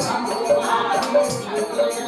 I'm going to go to the hospital.